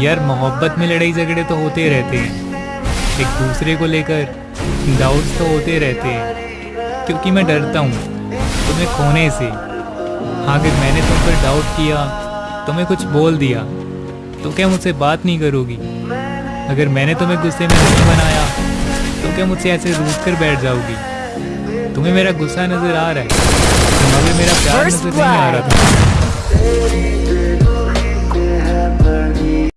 यार मोहब्बत में लड़ाई झगड़े तो होते रहते हैं। एक दूसरे को लेकर डाउट्स तो होते रहते हैं क्योंकि मैं डरता हूँ तुम्हें खोने से। हाँ अगर मैंने तुम पर डाउट किया तुम्हें कुछ बोल दिया तो क्या मुझसे बात नहीं करोगी? अगर मैंने तुम्हें गुस्से में नहीं बनाया तो क्या मुझसे ऐसे रूठ कर बैठ जाओगी? तुम्हें मेरा गुस्सा नज़र आ रहा है तुम्हें मेरा प्यार नज़र नहीं आ रहा था।